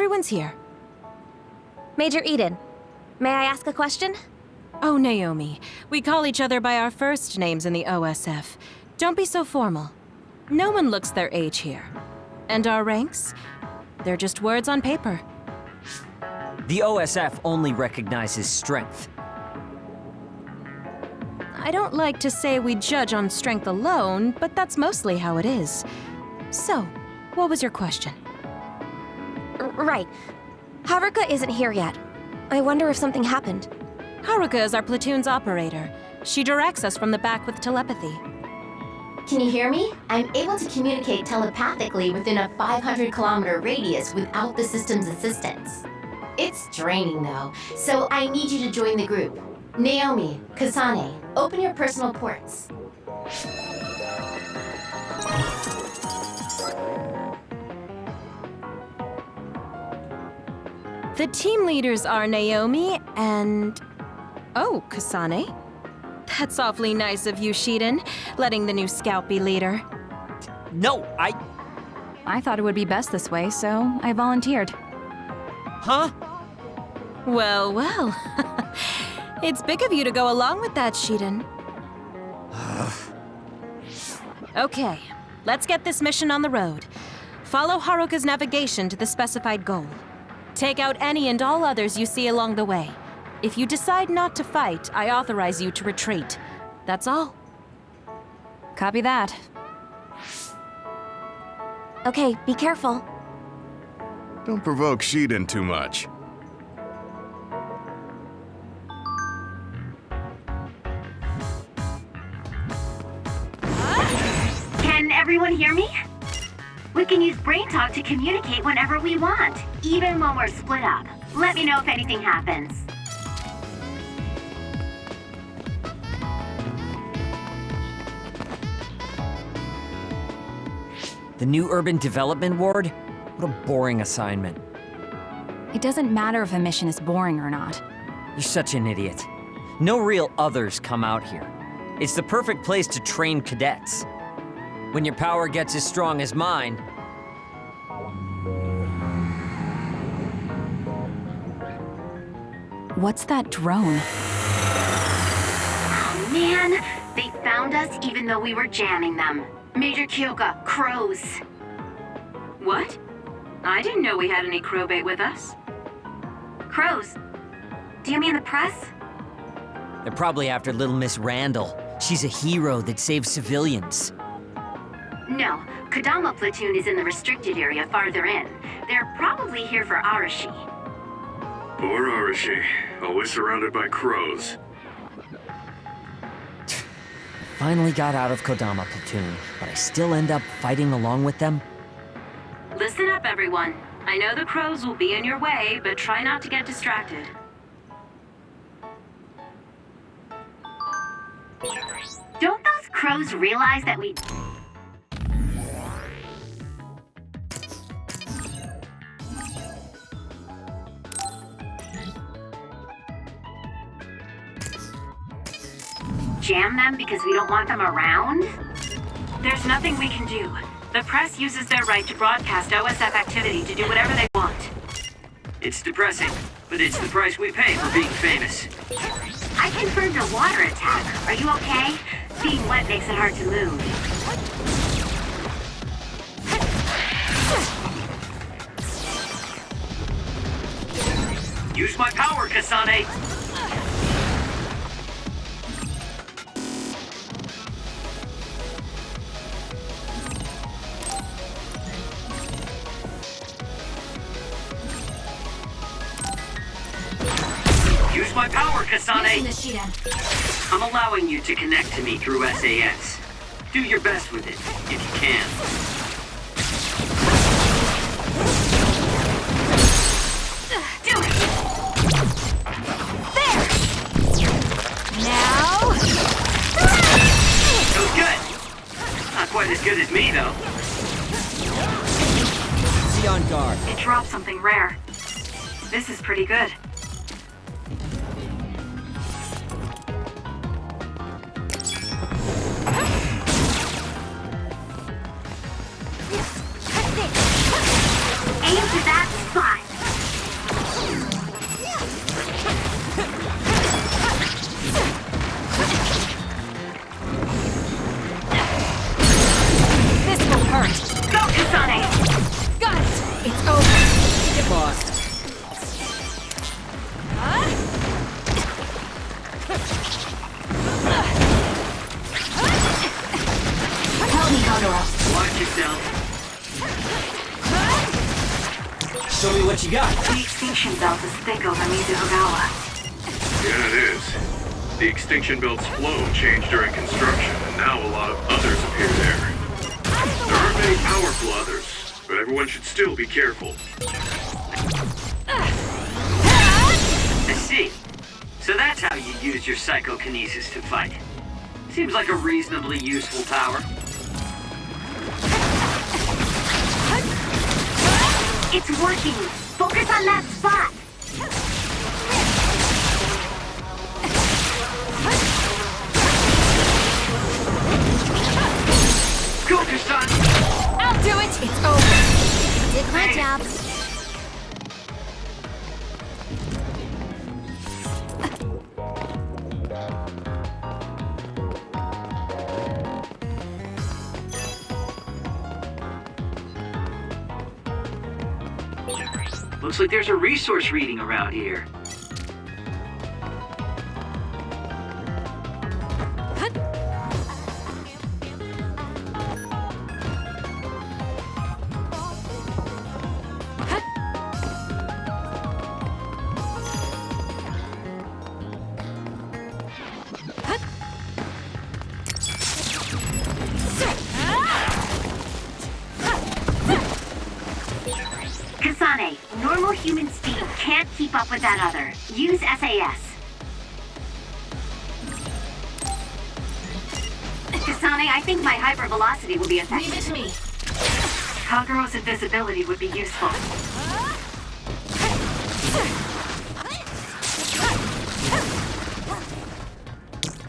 everyone's here. Major Eden, may I ask a question? Oh, Naomi. We call each other by our first names in the OSF. Don't be so formal. No one looks their age here. And our ranks? They're just words on paper. The OSF only recognizes strength. I don't like to say we judge on strength alone, but that's mostly how it is. So, what was your question? R right. Haruka isn't here yet. I wonder if something happened. Haruka is our platoon's operator. She directs us from the back with telepathy. Can you hear me? I'm able to communicate telepathically within a 500 kilometer radius without the system's assistance. It's draining though, so I need you to join the group. Naomi, Kasane, open your personal ports. The team leaders are Naomi and... Oh, Kasane. That's awfully nice of you, Shiden, letting the new scout be leader. No, I... I thought it would be best this way, so I volunteered. Huh? Well, well. it's big of you to go along with that, Shiden. okay, let's get this mission on the road. Follow Haruka's navigation to the specified goal. Take out any and all others you see along the way. If you decide not to fight, I authorize you to retreat. That's all. Copy that. Okay, be careful. Don't provoke Shiden too much. Can everyone hear me? We can use Brain Talk to communicate whenever we want, even when we're split up. Let me know if anything happens. The new urban development ward? What a boring assignment. It doesn't matter if a mission is boring or not. You're such an idiot. No real others come out here. It's the perfect place to train cadets. When your power gets as strong as mine, What's that drone? Oh man, they found us even though we were jamming them. Major Kyoka, crows. What? I didn't know we had any crow bait with us. Crows? Do you mean the press? they're probably after little Miss Randall. She's a hero that saves civilians. No, Kodama platoon is in the restricted area farther in. They're probably here for Arashi. Poor Arashi, always surrounded by crows. Finally got out of Kodama platoon, but I still end up fighting along with them. Listen up, everyone. I know the crows will be in your way, but try not to get distracted. Don't those crows realize that we... Jam them because we don't want them around? There's nothing we can do. The press uses their right to broadcast OSF activity to do whatever they want. It's depressing, but it's the price we pay for being famous. I confirmed a water attack. Are you okay? Being wet makes it hard to move. Use my power, Kasane! Power, I'm allowing you to connect to me through SAS. Do your best with it, if you can. Do! Now... Good! Not quite as good as me, though. Be on guard. It dropped something rare. This is pretty good. Extinction belt is thick over Mizuhagawa. Yeah, it is. The extinction belt's flow changed during construction, and now a lot of others appear there. There aren't many powerful others, but everyone should still be careful. I see. So that's how you use your psychokinesis to fight. Seems like a reasonably useful power. It's working! Focus on that spot! Go, I'll do it! It's over. Did my job. Looks like there's a resource reading around here.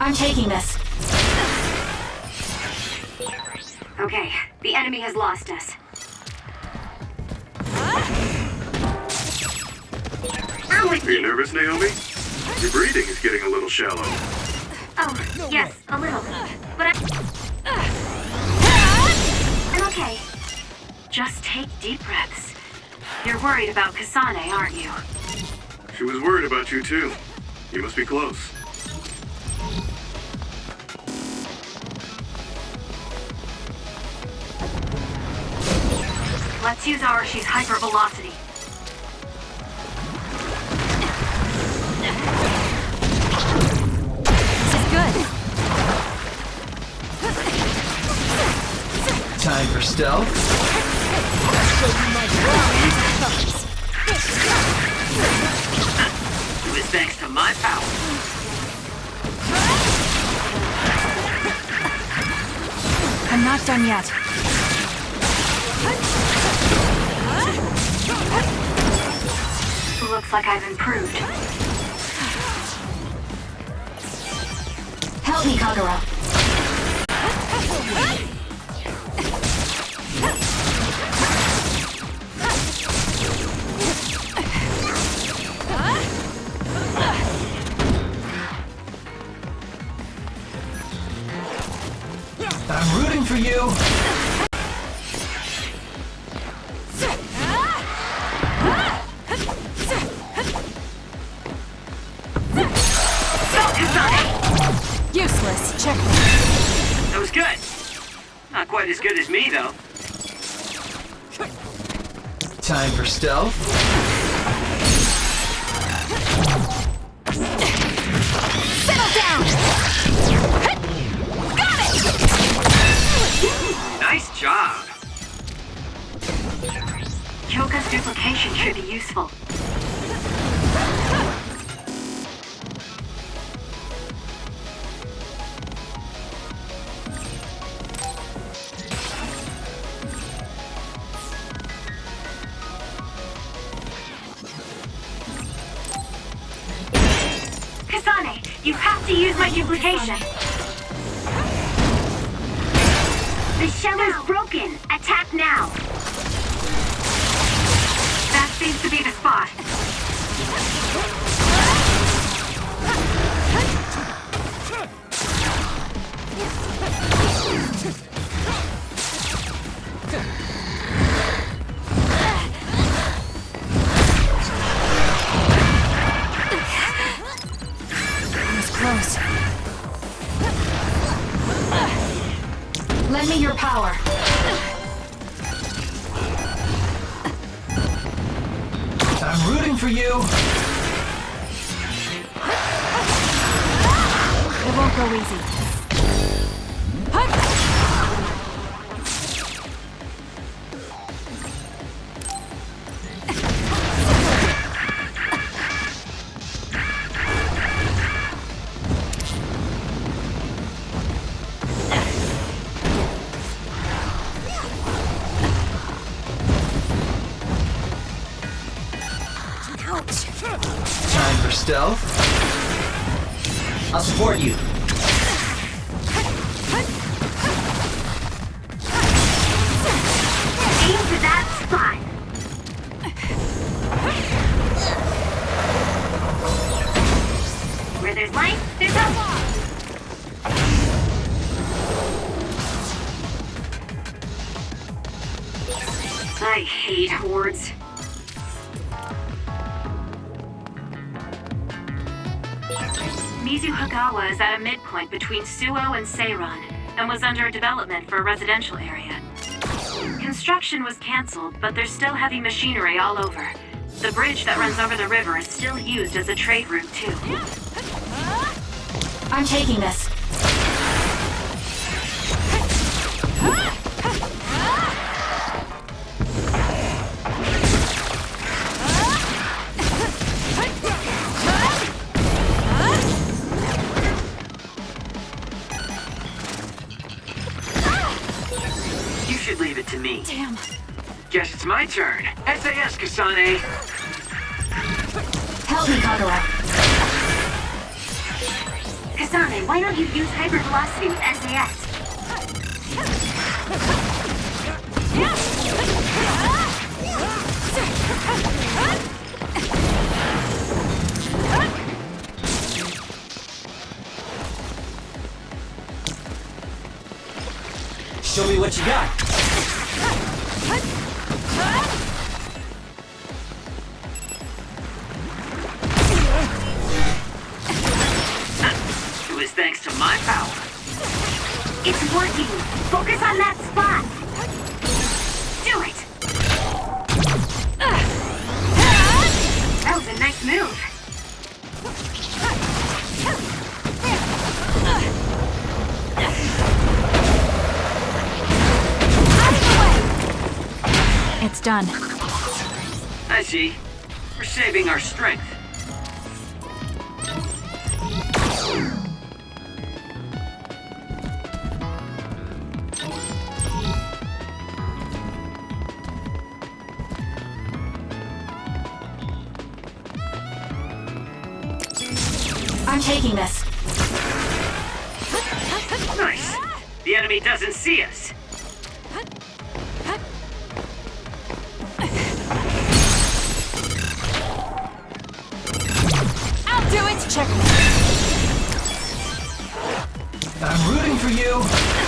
I'm taking this. Okay, the enemy has lost us. I'm with Are you you. nervous, Naomi? Your breathing is getting a little shallow. Oh, yes, a little. But I... I'm okay. Just take deep breaths. You're worried about Kasane, aren't you? She was worried about you, too. You must be close. Let's use Arashi's hypervelocity. This is good. Time for stealth. It was thanks to my power. I'm not done yet. Like I've improved. Help me, Kagero. That was good. Not quite as good as me, though. Time for stealth. Settle down. Got it. Nice job. Kyoka's duplication should be useful. The shell is broken. Stealth. I'll support you. Suo and Seiran, and was under development for a residential area. Construction was cancelled, but there's still heavy machinery all over. The bridge that runs over the river is still used as a trade route, too. I'm taking this. It's my turn. SAS, Kasane. Help me, Kagero. Kasane, why don't you use hypervelocity with SAS? Show me what you got. See. We're saving our strength. I'm taking this. Nice. The enemy doesn't see us. For you.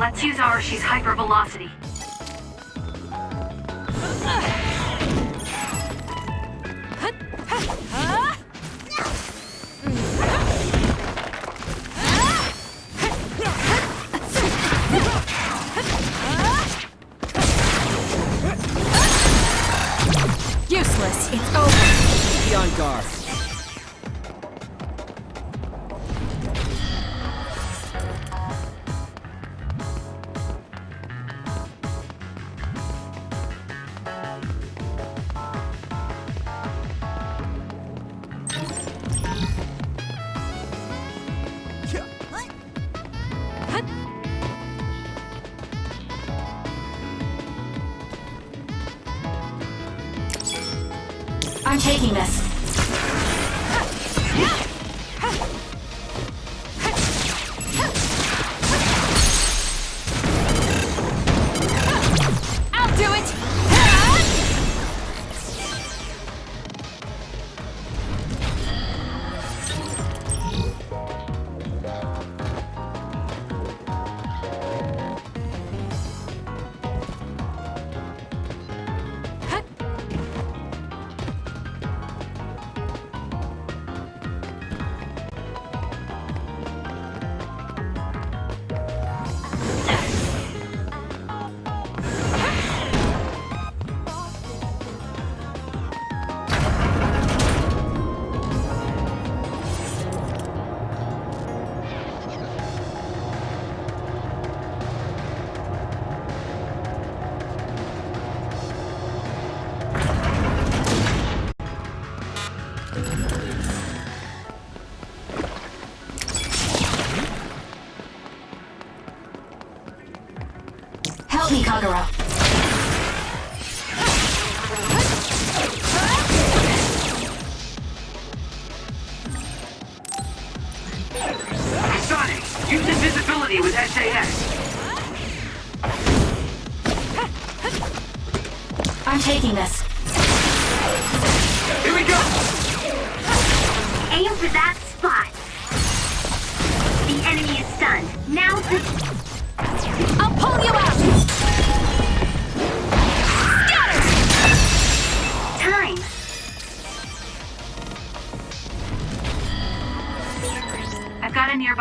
Let's use Arashi's hypervelocity. I'm taking this.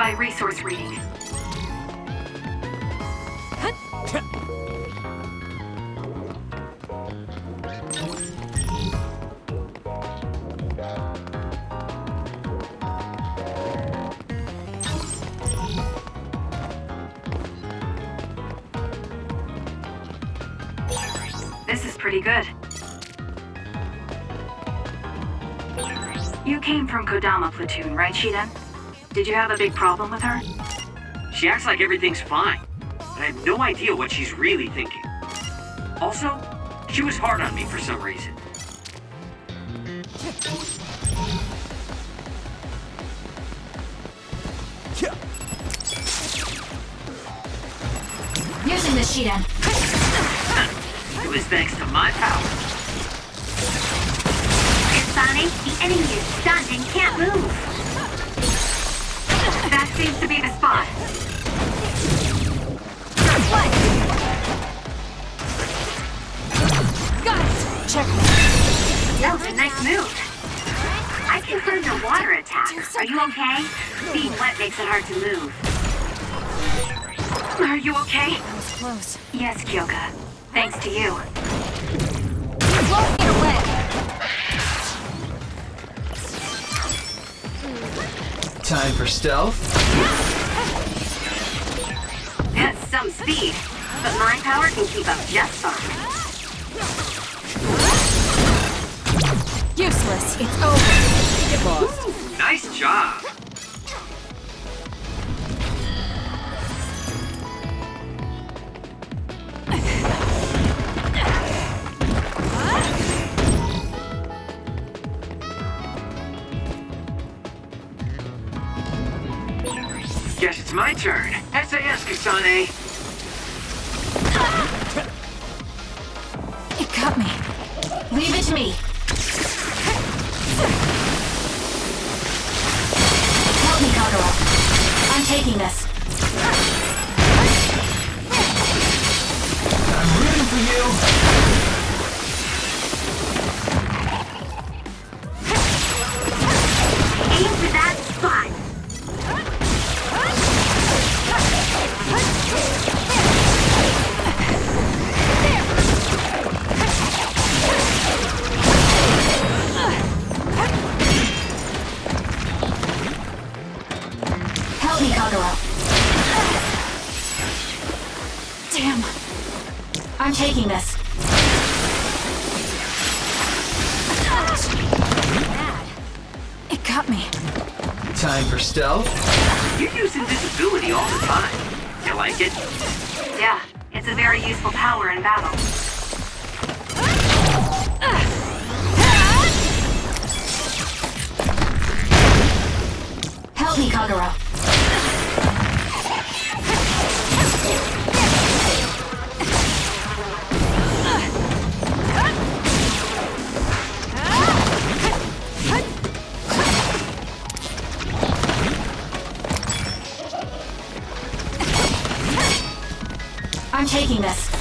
Got resource reading. This is pretty good. You came from Kodama Platoon, right, Shiden? Did you have a big problem with her? She acts like everything's fine, but I have no idea what she's really thinking. Also, she was hard on me for some reason. Using the Shiden. It was thanks to my power. Sonic, the enemy is stunned and can't move. Seems to be the spot. Got it! Check That was a nice move. I confirmed a water attack. Are you okay? Being wet makes it hard to move. Are you okay? That was close. Yes, Kyoka. Thanks to you. Time for stealth. That's some speed. But my power can keep up just fine. Useless. It's over. Get lost. Nice job! Guess it's my turn. SAS, Kasane. Taking this.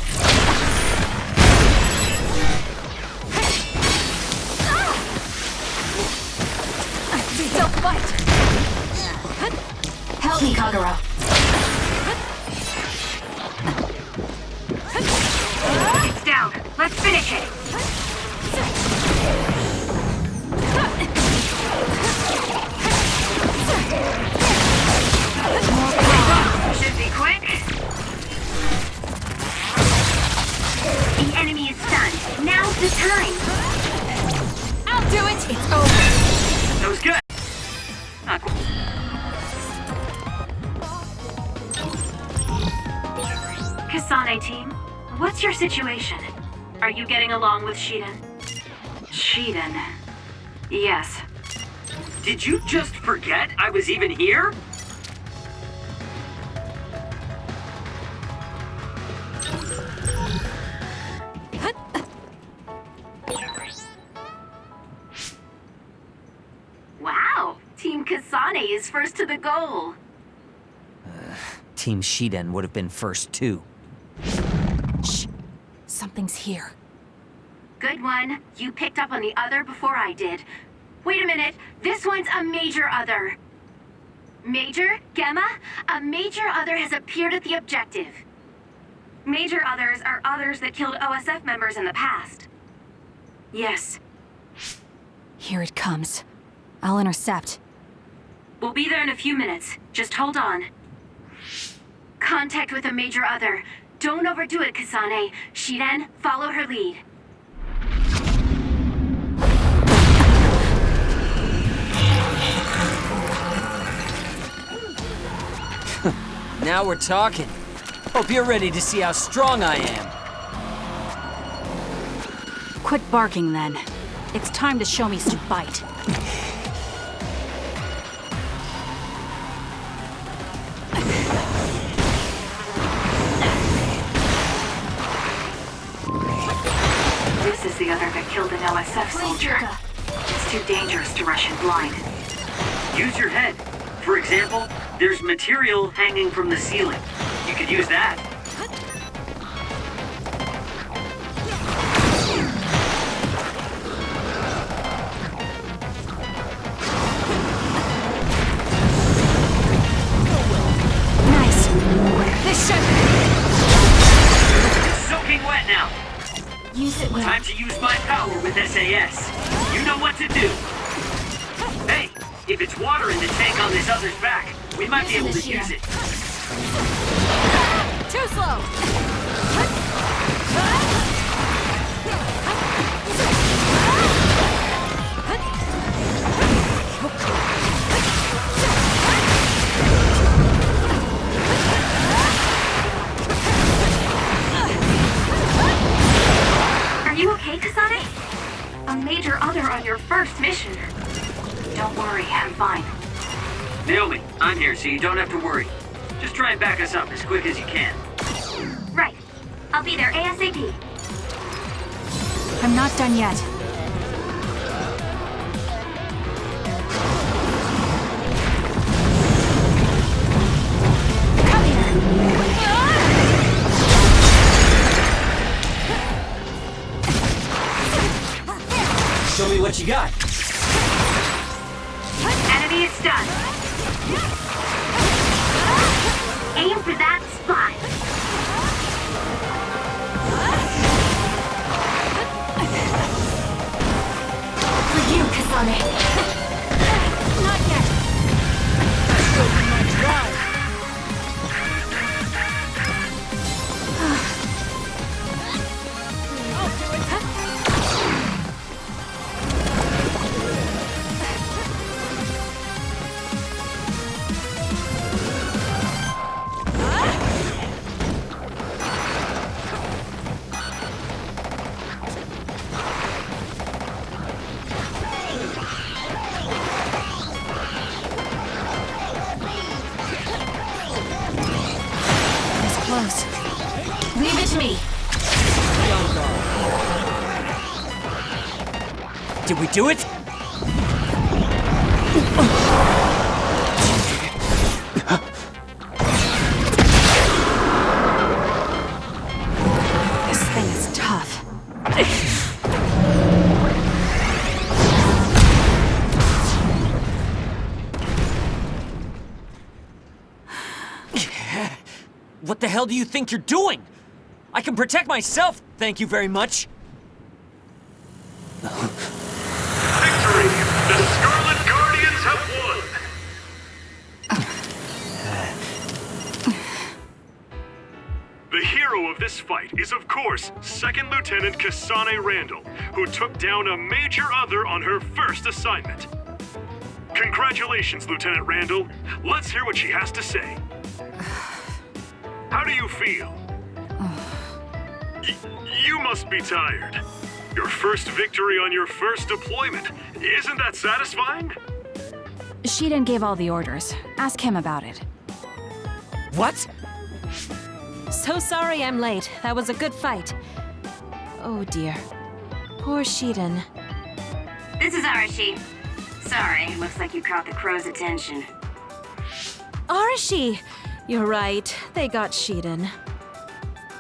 Don't fight! Help me, Kagero. Are getting along with Shiden? Shiden. Yes. Did you just forget I was even here? Wow, Team Kasane is first to the goal. Uh, Team Shiden would have been first too. Shh. Something's here. One. You picked up on the other before I did. Wait a minute. This one's a major other. Major? Gemma? A major other has appeared at the objective. Major others are others that killed OSF members in the past. Yes. Here it comes. I'll intercept. We'll be there in a few minutes. Just hold on. Contact with a major other. Don't overdo it, Kasane. Shiden, follow her lead. Now we're talking. Hope you're ready to see how strong I am. Quit barking then. It's time to show me some bite. This is the other that killed an OSF soldier. It's too dangerous to rush in blind. Use your head. For example, there's material hanging from the ceiling. You could use that. Nice. This should... It's soaking wet now. Use it well. Time to use my power with SAS. We might be able to use it. Too slow! So you don't have to worry. Just try and back us up as quick as you can. Right. I'll be there ASAP. I'm not done yet. Do it? This thing is tough. What the hell do you think you're doing? I can protect myself, thank you very much. Fight is, of course, Second Lieutenant Kasane Randall, who took down a major other on her first assignment. Congratulations, Lieutenant Randall. Let's hear what she has to say. How do you feel? Y- you must be tired. Your first victory on your first deployment. Isn't that satisfying? Shiden gave all the orders. Ask him about it. What? So sorry I'm late. That was a good fight. Oh dear. Poor Shiden. This is Arashi. Sorry, looks like you caught the crow's attention. Arashi! You're right. They got Shiden.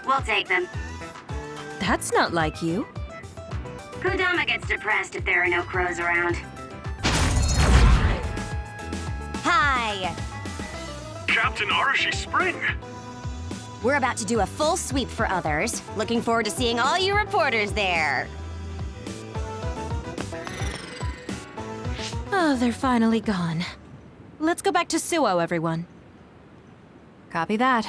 We'll take them. That's not like you. Kodama gets depressed if there are no crows around. Hi! Captain Arashi Spring! We're about to do a full sweep for others. Looking forward to seeing all you reporters there. Oh, they're finally gone. Let's go back to Suo, everyone. Copy that.